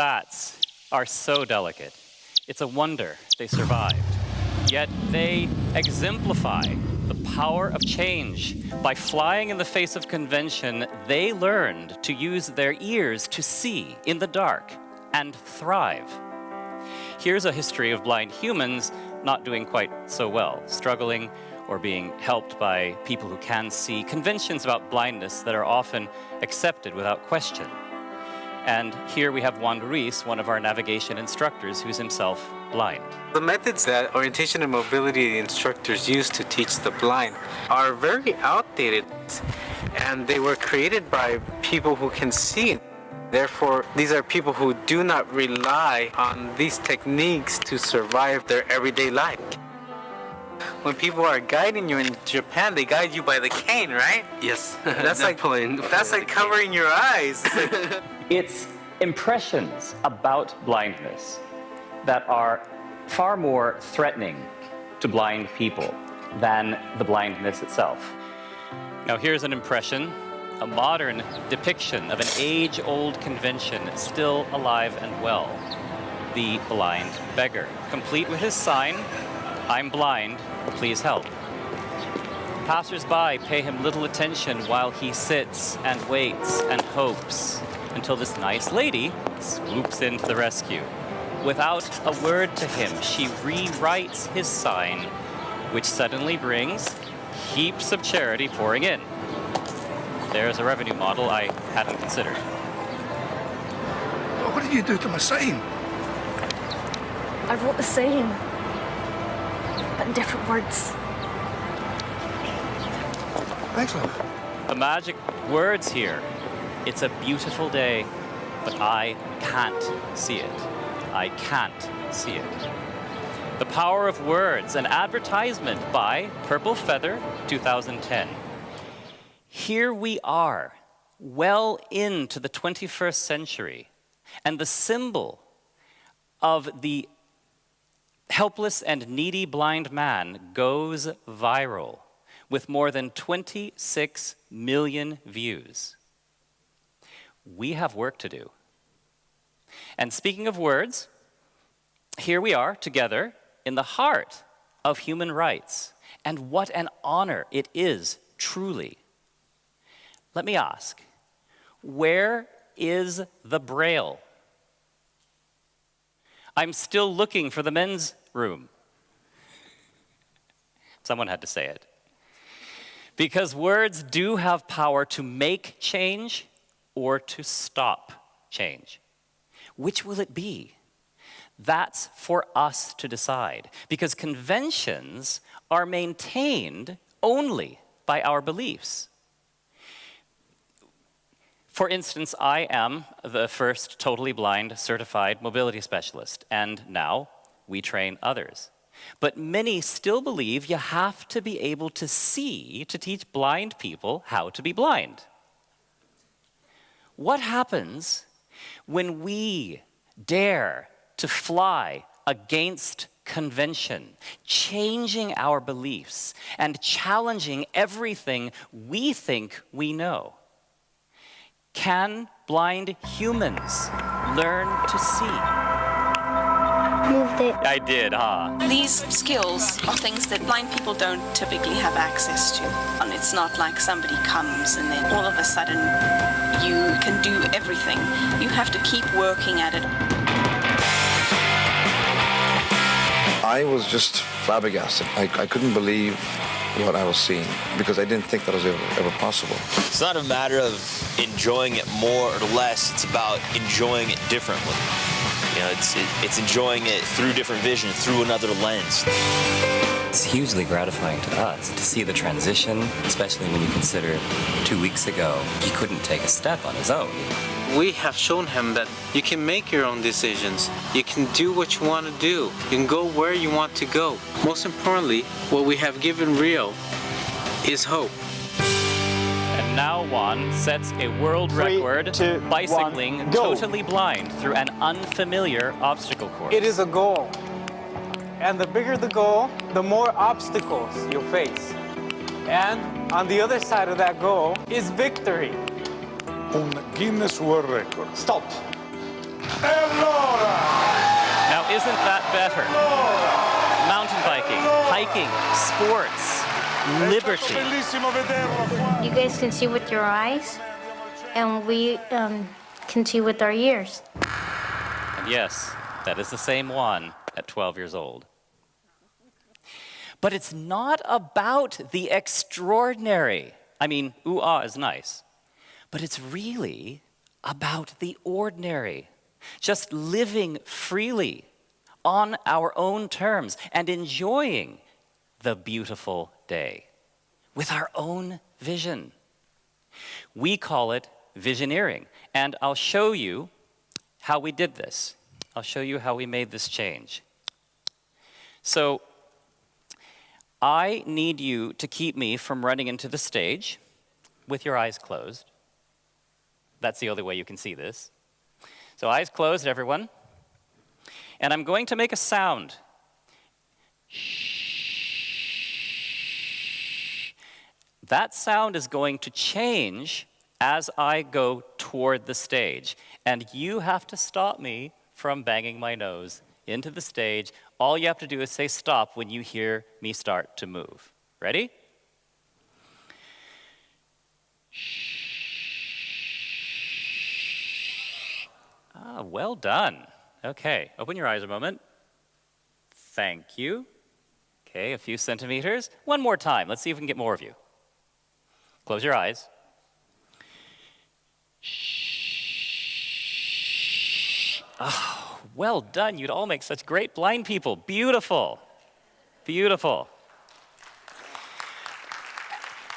bats are so delicate. It's a wonder they survived. Yet they exemplify the power of change. By flying in the face of convention, they learned to use their ears to see in the dark and thrive. Here's a history of blind humans not doing quite so well, struggling or being helped by people who can see, conventions about blindness that are often accepted without question. And here we have Juan Ruiz, one of our navigation instructors, who's himself blind. The methods that orientation and mobility instructors use to teach the blind are very outdated and they were created by people who can see. Therefore, these are people who do not rely on these techniques to survive their everyday life. When people are guiding you in Japan, they guide you by the cane, right? Yes, That's like that's like covering your eyes. It's impressions about blindness that are far more threatening to blind people than the blindness itself. Now here's an impression, a modern depiction of an age-old convention still alive and well. The blind beggar, complete with his sign, I'm blind, please help. Passers-by pay him little attention while he sits and waits and hopes until this nice lady swoops in to the rescue. Without a word to him, she rewrites his sign, which suddenly brings heaps of charity pouring in. There's a revenue model I hadn't considered. What did you do to my sign? I wrote the same, but in different words. Excellent. The magic words here. It's a beautiful day, but I can't see it. I can't see it. The Power of Words, an advertisement by Purple Feather 2010. Here we are, well into the 21st century, and the symbol of the helpless and needy blind man goes viral with more than 26 million views. We have work to do. And speaking of words, here we are together in the heart of human rights. And what an honor it is, truly. Let me ask, where is the Braille? I'm still looking for the men's room. Someone had to say it. Because words do have power to make change or to stop change. Which will it be? That's for us to decide because conventions are maintained only by our beliefs. For instance, I am the first totally blind certified mobility specialist, and now we train others. But many still believe you have to be able to see to teach blind people how to be blind. What happens when we dare to fly against convention, changing our beliefs and challenging everything we think we know? Can blind humans learn to see? Moved it. I did, huh? These skills are things that blind people don't typically have access to. And it's not like somebody comes and then all of a sudden you can do everything. You have to keep working at it. I was just flabbergasted. I, I couldn't believe what I was seeing because I didn't think that was ever, ever possible. It's not a matter of enjoying it more or less, it's about enjoying it differently. You know, it's, it, it's enjoying it through different vision, through another lens. It's hugely gratifying to us to see the transition, especially when you consider two weeks ago he couldn't take a step on his own. we have shown him that you can make your own decisions. You can do what you want to do. You can go where you want to go. Most importantly, what we have given Rio is hope. And now sets a world Three, record two, bicycling one, totally blind through an unfamiliar obstacle course. It is a goal. And the bigger the goal, the more obstacles you'll face. And on the other side of that goal is victory. Un Guinness World Record. Stop. Now, isn't that better? Mountain biking, hiking, sports, liberty. You guys can see with your eyes, and we um, can see with our ears. And yes, that is the same one at 12 years old. But it's not about the extraordinary. I mean, ooh ah is nice. But it's really about the ordinary. Just living freely on our own terms and enjoying the beautiful day with our own vision. We call it visioneering. And I'll show you how we did this. I'll show you how we made this change. So I need you to keep me from running into the stage with your eyes closed. That's the only way you can see this. So eyes closed, everyone. And I'm going to make a sound. That sound is going to change as I go toward the stage. And you have to stop me from banging my nose into the stage. All you have to do is say stop when you hear me start to move. Ready? Ah, well done. Okay, open your eyes a moment. Thank you. Okay, a few centimeters. One more time. Let's see if we can get more of you. Close your eyes. Oh, well done. You'd all make such great blind people. Beautiful. Beautiful.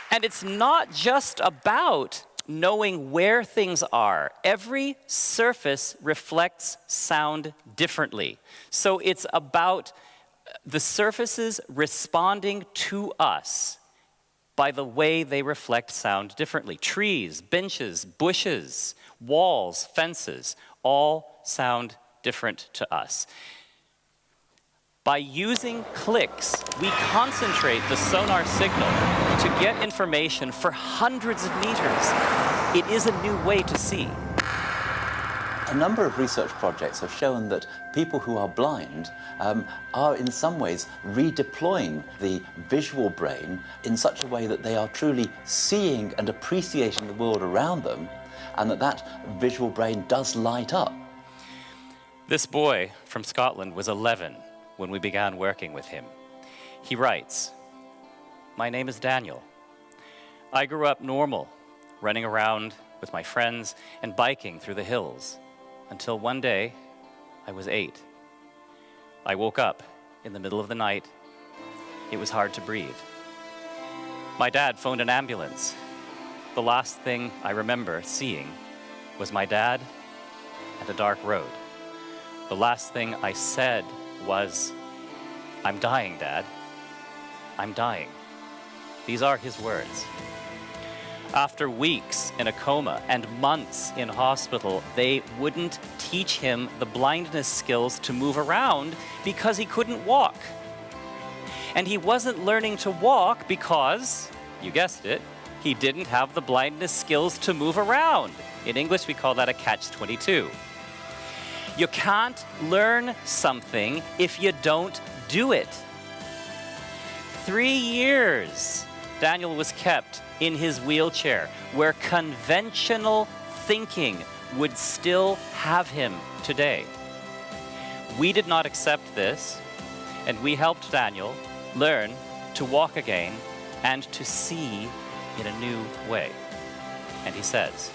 And it's not just about knowing where things are. Every surface reflects sound differently. So it's about the surfaces responding to us by the way they reflect sound differently. Trees, benches, bushes, walls, fences, all sound different to us. By using clicks, we concentrate the sonar signal to get information for hundreds of meters. It is a new way to see. A number of research projects have shown that people who are blind um, are in some ways redeploying the visual brain in such a way that they are truly seeing and appreciating the world around them and that that visual brain does light up. This boy from Scotland was 11 when we began working with him. He writes, My name is Daniel. I grew up normal, running around with my friends and biking through the hills until one day I was eight. I woke up in the middle of the night. It was hard to breathe. My dad phoned an ambulance. The last thing I remember seeing was my dad and a dark road. The last thing I said was, I'm dying, Dad. I'm dying. These are his words. After weeks in a coma and months in hospital, they wouldn't teach him the blindness skills to move around because he couldn't walk. And he wasn't learning to walk because, you guessed it, he didn't have the blindness skills to move around. In English, we call that a catch 22. You can't learn something if you don't do it. Three years Daniel was kept in his wheelchair, where conventional thinking would still have him today. We did not accept this, and we helped Daniel learn to walk again and to see in a new way. And he says,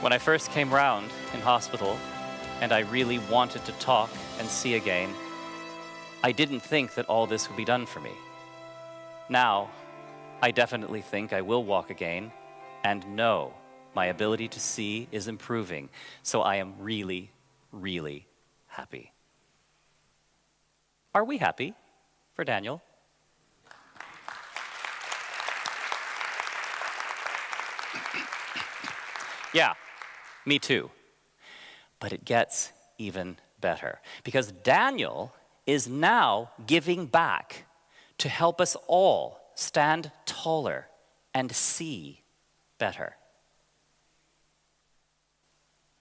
When I first came round in hospital and I really wanted to talk and see again, I didn't think that all this would be done for me. Now, I definitely think I will walk again and know my ability to see is improving. So I am really, really happy. Are we happy for Daniel? yeah, me too. But it gets even better because Daniel is now giving back to help us all stand taller and see better.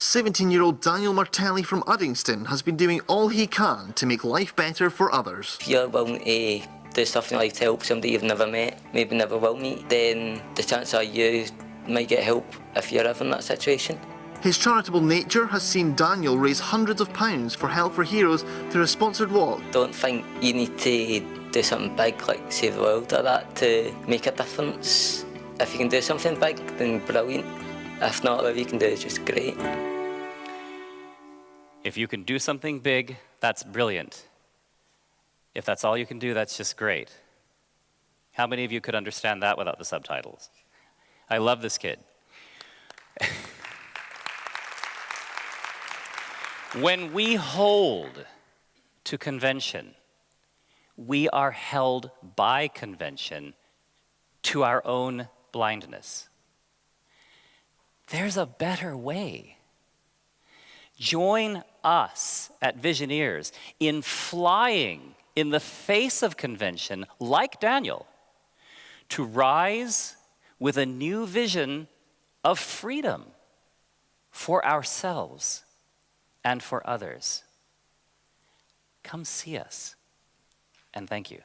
17 year old Daniel Martelli from Uddingston has been doing all he can to make life better for others. If you're willing to do stuff in life to help somebody you've never met, maybe never will meet, then the chance are you might get help if you're ever in that situation. His charitable nature has seen Daniel raise hundreds of pounds for Help for Heroes through a sponsored walk. Don't think you need to do something big like save the world or that to make a difference. If you can do something big, then brilliant. If not, whatever you can do is just great. If you can do something big, that's brilliant. If that's all you can do, that's just great. How many of you could understand that without the subtitles? I love this kid. when we hold to convention, we are held by convention to our own blindness. There's a better way. Join us at Visioneers in flying in the face of convention, like Daniel, to rise with a new vision of freedom for ourselves and for others. Come see us, and thank you.